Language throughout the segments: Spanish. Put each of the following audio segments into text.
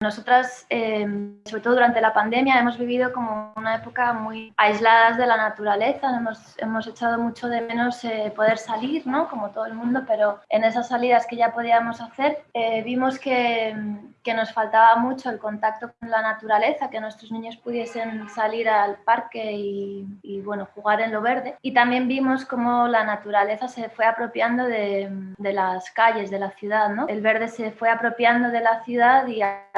Nosotras, em, sobre todo durante la pandemia, hemos vivido como una época muy aisladas de la naturaleza, hemos, hemos echado mucho de menos eh, poder salir, ¿no? como todo el mundo, pero en esas salidas que ya podíamos hacer eh, vimos que, que, nos faltaba mucho el contacto con la naturaleza, que nuestros niños pudiesen salir al parque y, y bueno, jugar en lo verde. Y también vimos cómo la naturaleza se fue apropiando de, de las calles, de la ciudad. ¿no? El verde se fue apropiando de la ciudad y a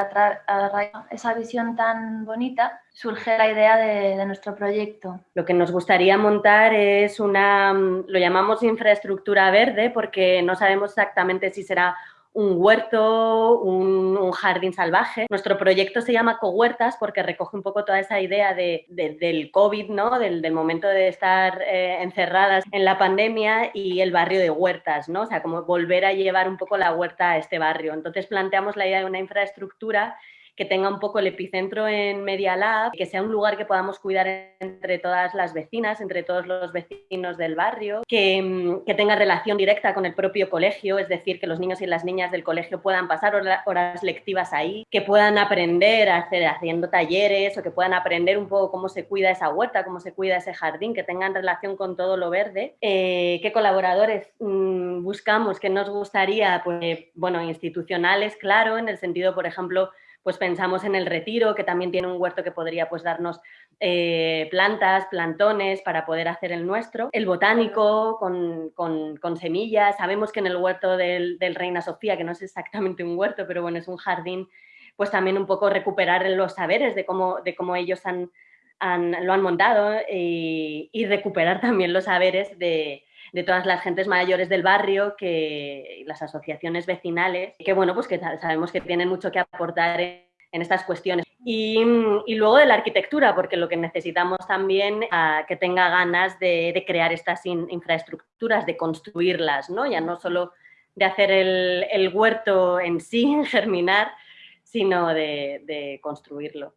a esa visión tan bonita, surge la idea de, nuestro proyecto. Lo que nos gustaría montar es una, lo llamamos infraestructura verde, porque no sabemos exactamente si será un huerto, un, jardín salvaje. Nuestro proyecto se llama Cohuertas porque recoge un poco toda esa idea de, del COVID, ¿no? del, momento de estar eh, encerradas en la pandemia y el barrio de huertas, ¿no? o sea, como volver a llevar un poco la huerta a este barrio. Entonces planteamos la idea de una infraestructura que tenga un poco el epicentro en Media Lab, que sea un lugar que podamos cuidar entre todas las vecinas, entre todos los vecinos del barrio, que, mm, que tenga relación directa con el propio colegio, es decir, que los niños y las niñas del colegio puedan pasar horas lectivas ahí, que puedan aprender a hacer, haciendo talleres o que puedan aprender un poco cómo se cuida esa huerta, cómo se cuida ese jardín, que tengan relación con todo lo verde. Eh, ¿Qué colaboradores mm, buscamos? ¿Qué nos gustaría? Pues, bueno, institucionales, claro, en el sentido, por ejemplo, pues pensamos en el retiro, que también tiene un huerto que podría pues darnos eh, plantas, plantones para poder hacer el nuestro. El botánico con, semillas. Sabemos que en el huerto del, Reina Sofía, que no es exactamente un huerto, pero bueno, es un jardín, pues también un poco recuperar los saberes de cómo, de cómo ellos han, lo han montado y recuperar también los saberes de, de todas las gentes mayores del barrio, que las asociaciones vecinales, que bueno, pues que sabemos que tienen mucho que aportar en, estas cuestiones. Y, luego de la arquitectura, porque lo que necesitamos también es que tenga ganas de, crear estas infraestructuras, de construirlas, ¿no? Ya no solo de hacer el, huerto en sí, germinar, sino de construirlo.